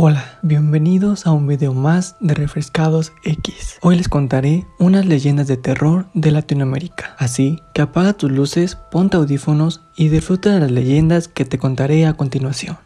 Hola, bienvenidos a un video más de Refrescados X. Hoy les contaré unas leyendas de terror de Latinoamérica. Así que apaga tus luces, ponte audífonos y disfruta de las leyendas que te contaré a continuación.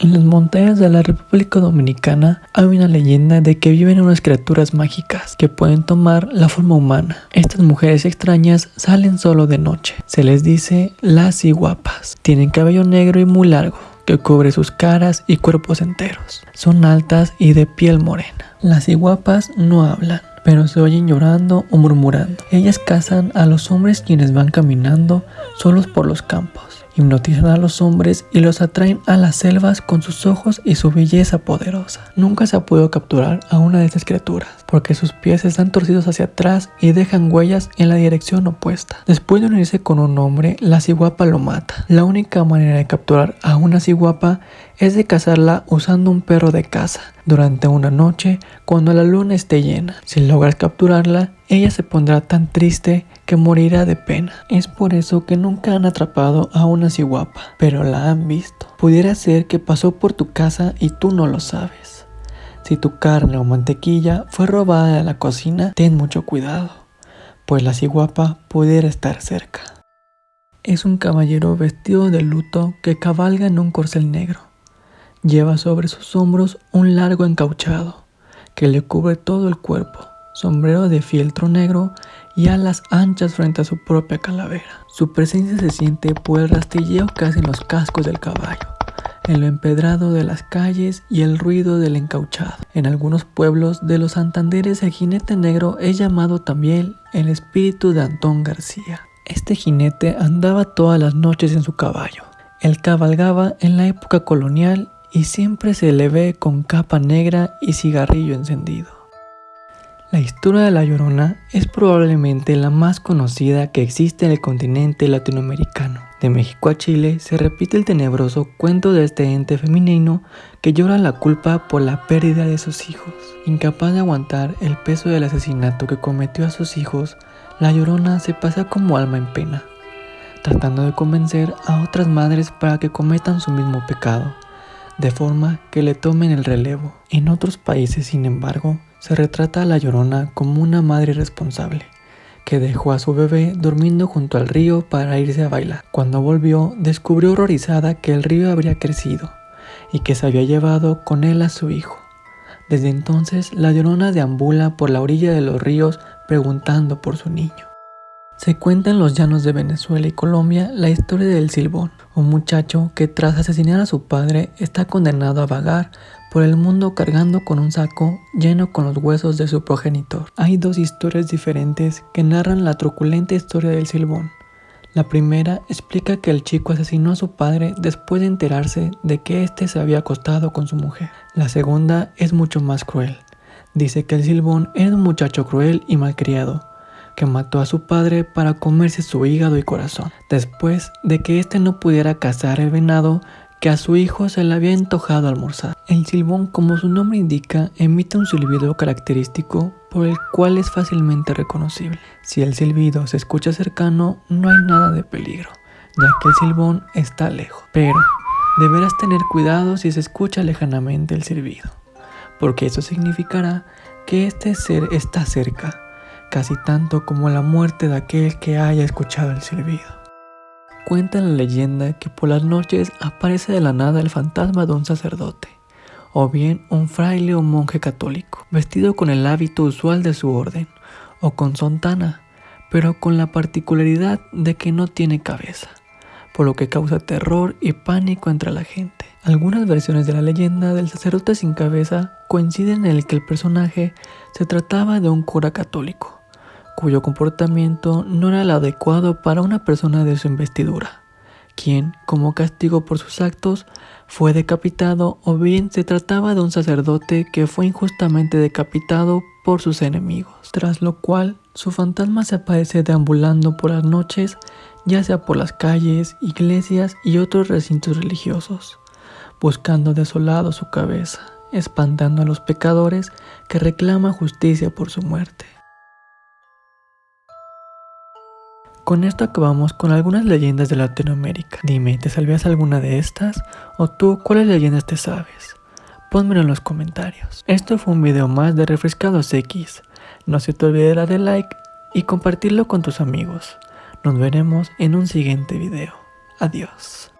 En las montañas de la República Dominicana hay una leyenda de que viven unas criaturas mágicas que pueden tomar la forma humana. Estas mujeres extrañas salen solo de noche. Se les dice las iguapas. Tienen cabello negro y muy largo que cubre sus caras y cuerpos enteros. Son altas y de piel morena. Las iguapas no hablan, pero se oyen llorando o murmurando. Ellas cazan a los hombres quienes van caminando solos por los campos hipnotizan a los hombres y los atraen a las selvas con sus ojos y su belleza poderosa. Nunca se ha podido capturar a una de estas criaturas, porque sus pies están torcidos hacia atrás y dejan huellas en la dirección opuesta. Después de unirse con un hombre, la ciguapa lo mata. La única manera de capturar a una ciguapa es de cazarla usando un perro de caza durante una noche cuando la luna esté llena. Si logras capturarla, ella se pondrá tan triste que morirá de pena. Es por eso que nunca han atrapado a una ciguapa, pero la han visto. Pudiera ser que pasó por tu casa y tú no lo sabes. Si tu carne o mantequilla fue robada de la cocina, ten mucho cuidado, pues la ciguapa pudiera estar cerca. Es un caballero vestido de luto que cabalga en un corcel negro. Lleva sobre sus hombros un largo encauchado que le cubre todo el cuerpo, sombrero de fieltro negro y alas anchas frente a su propia calavera. Su presencia se siente por el rastilleo que hacen los cascos del caballo, en lo empedrado de las calles y el ruido del encauchado. En algunos pueblos de los Santanderes el jinete negro es llamado también el espíritu de Antón García. Este jinete andaba todas las noches en su caballo. Él cabalgaba en la época colonial y siempre se le ve con capa negra y cigarrillo encendido. La historia de La Llorona es probablemente la más conocida que existe en el continente latinoamericano. De México a Chile se repite el tenebroso cuento de este ente femenino que llora la culpa por la pérdida de sus hijos. Incapaz de aguantar el peso del asesinato que cometió a sus hijos, La Llorona se pasa como alma en pena, tratando de convencer a otras madres para que cometan su mismo pecado, de forma que le tomen el relevo. En otros países, sin embargo, se retrata a la llorona como una madre responsable, que dejó a su bebé durmiendo junto al río para irse a bailar. Cuando volvió, descubrió horrorizada que el río habría crecido y que se había llevado con él a su hijo. Desde entonces, la llorona deambula por la orilla de los ríos preguntando por su niño. Se cuenta en los llanos de Venezuela y Colombia la historia del Silbón, un muchacho que tras asesinar a su padre está condenado a vagar por el mundo cargando con un saco lleno con los huesos de su progenitor. Hay dos historias diferentes que narran la truculenta historia del Silbón. La primera explica que el chico asesinó a su padre después de enterarse de que éste se había acostado con su mujer. La segunda es mucho más cruel. Dice que el Silbón era un muchacho cruel y malcriado, que mató a su padre para comerse su hígado y corazón. Después de que éste no pudiera cazar el venado, que a su hijo se le había antojado almorzar. El silbón, como su nombre indica, emite un silbido característico por el cual es fácilmente reconocible. Si el silbido se escucha cercano, no hay nada de peligro, ya que el silbón está lejos. Pero deberás tener cuidado si se escucha lejanamente el silbido, porque eso significará que este ser está cerca, casi tanto como la muerte de aquel que haya escuchado el silbido. Cuenta la leyenda que por las noches aparece de la nada el fantasma de un sacerdote, o bien un fraile o monje católico, vestido con el hábito usual de su orden, o con sontana, pero con la particularidad de que no tiene cabeza, por lo que causa terror y pánico entre la gente. Algunas versiones de la leyenda del sacerdote sin cabeza coinciden en el que el personaje se trataba de un cura católico, cuyo comportamiento no era el adecuado para una persona de su investidura, quien, como castigo por sus actos, fue decapitado o bien se trataba de un sacerdote que fue injustamente decapitado por sus enemigos, tras lo cual su fantasma se aparece deambulando por las noches, ya sea por las calles, iglesias y otros recintos religiosos, buscando desolado su cabeza, espantando a los pecadores que reclaman justicia por su muerte. Con esto acabamos con algunas leyendas de Latinoamérica. Dime, ¿te sabías alguna de estas? ¿O tú cuáles leyendas te sabes? Pónmelo en los comentarios. Esto fue un video más de Refrescados X. No se te olvide darle like y compartirlo con tus amigos. Nos veremos en un siguiente video. Adiós.